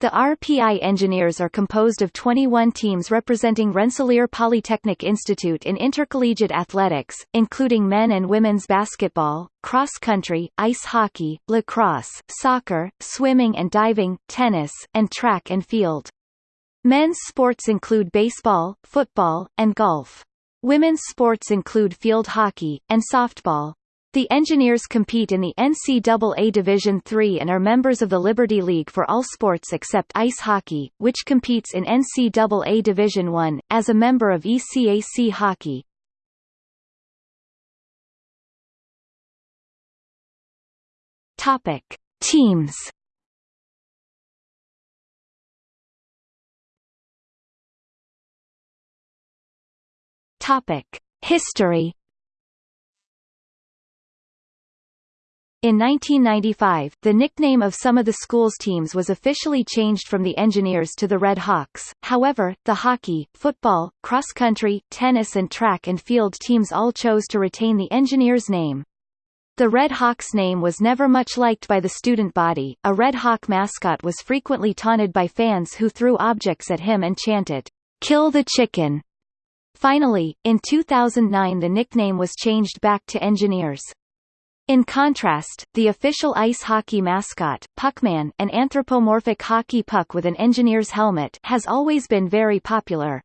The RPI engineers are composed of 21 teams representing Rensselaer Polytechnic Institute in intercollegiate athletics, including men and women's basketball, cross country, ice hockey, lacrosse, soccer, swimming and diving, tennis, and track and field. Men's sports include baseball, football, and golf. Women's sports include field hockey, and softball. The Engineers compete in the NCAA Division III and are members of the Liberty League for all sports except ice hockey, which competes in NCAA Division I, as a member of ECAC Hockey. Topic. Teams Topic. History In 1995, the nickname of some of the school's teams was officially changed from the Engineers to the Red Hawks, however, the hockey, football, cross-country, tennis and track and field teams all chose to retain the Engineers name. The Red Hawks name was never much liked by the student body. A Red Hawk mascot was frequently taunted by fans who threw objects at him and chanted, "Kill the chicken." Finally, in 2009 the nickname was changed back to Engineers. In contrast, the official ice hockey mascot, Puckman, an anthropomorphic hockey puck with an engineer's helmet, has always been very popular.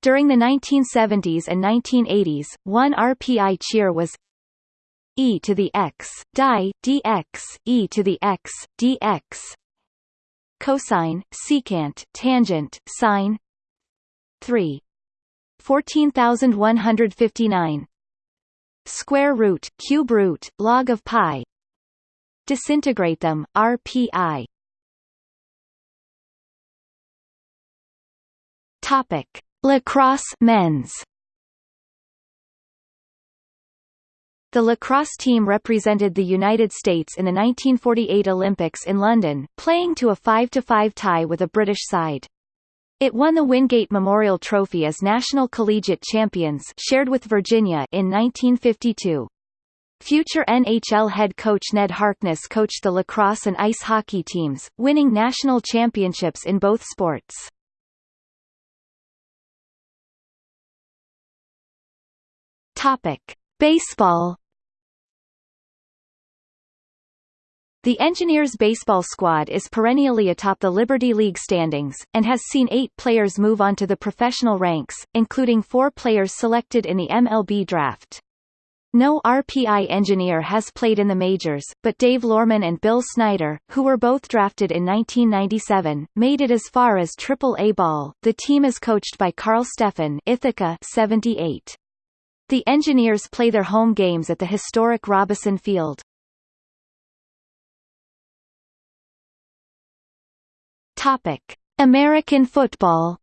During the 1970s and 1980s, one RPI cheer was e to the x, die, dx, e to the x, dx cosine, secant, tangent, sine 3. 14159 square root, cube root, log of pi. Disintegrate them, RPI. Topic: Lacrosse men's. The lacrosse team represented the United States in the 1948 Olympics in London, playing to a 5-5 tie with a British side. It won the Wingate Memorial Trophy as national collegiate champions shared with Virginia in 1952. Future NHL head coach Ned Harkness coached the lacrosse and ice hockey teams, winning national championships in both sports. Topic: Baseball The Engineers baseball squad is perennially atop the Liberty League standings, and has seen eight players move on to the professional ranks, including four players selected in the MLB draft. No RPI engineer has played in the majors, but Dave Lorman and Bill Snyder, who were both drafted in 1997, made it as far as Triple-A ball. The team is coached by Carl Steffen Ithaca 78. The Engineers play their home games at the historic Robison Field. Topic: American football.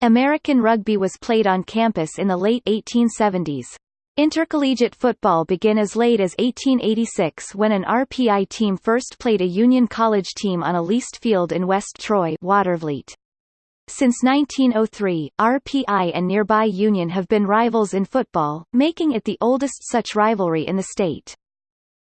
American rugby was played on campus in the late 1870s. Intercollegiate football began as late as 1886 when an RPI team first played a Union College team on a leased field in West Troy Watervliet. Since 1903, RPI and nearby Union have been rivals in football, making it the oldest such rivalry in the state.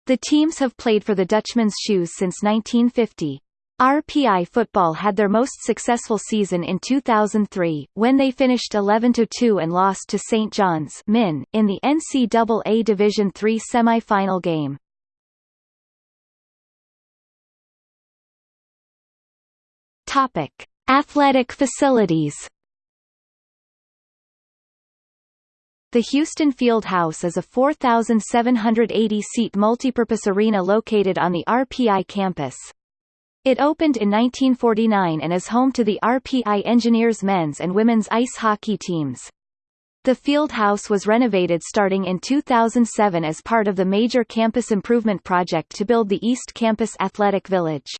The teams have played for the Dutchman's Shoes since 1950. RPI football had their most successful season in 2003, when they finished 11-2 and lost to St. John's Min, in the NCAA Division III semi-final game. Topic. Athletic facilities The Houston Field House is a 4,780-seat multipurpose arena located on the RPI campus. It opened in 1949 and is home to the RPI Engineers men's and women's ice hockey teams. The field house was renovated starting in 2007 as part of the major campus improvement project to build the East Campus Athletic Village.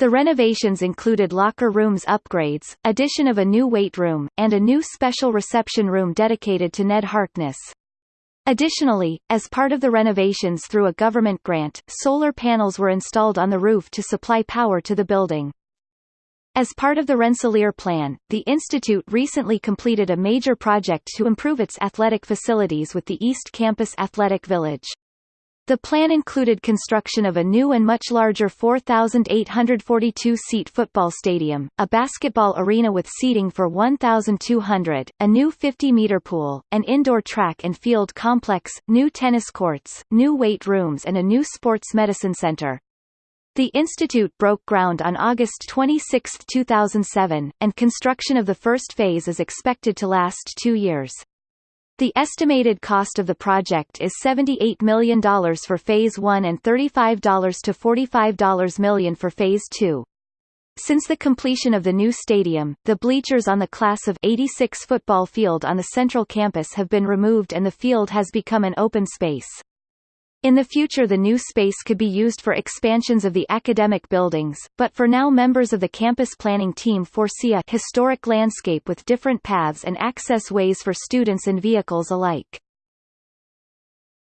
The renovations included locker rooms upgrades, addition of a new weight room, and a new special reception room dedicated to Ned Harkness. Additionally, as part of the renovations through a government grant, solar panels were installed on the roof to supply power to the building. As part of the Rensselaer Plan, the Institute recently completed a major project to improve its athletic facilities with the East Campus Athletic Village. The plan included construction of a new and much larger 4,842-seat football stadium, a basketball arena with seating for 1,200, a new 50-meter pool, an indoor track and field complex, new tennis courts, new weight rooms and a new sports medicine center. The institute broke ground on August 26, 2007, and construction of the first phase is expected to last two years. The estimated cost of the project is $78 million for Phase 1 and $35 to $45 million for Phase 2. Since the completion of the new stadium, the bleachers on the class of 86 football field on the central campus have been removed and the field has become an open space. In the future the new space could be used for expansions of the academic buildings, but for now members of the campus planning team foresee a historic landscape with different paths and access ways for students and vehicles alike.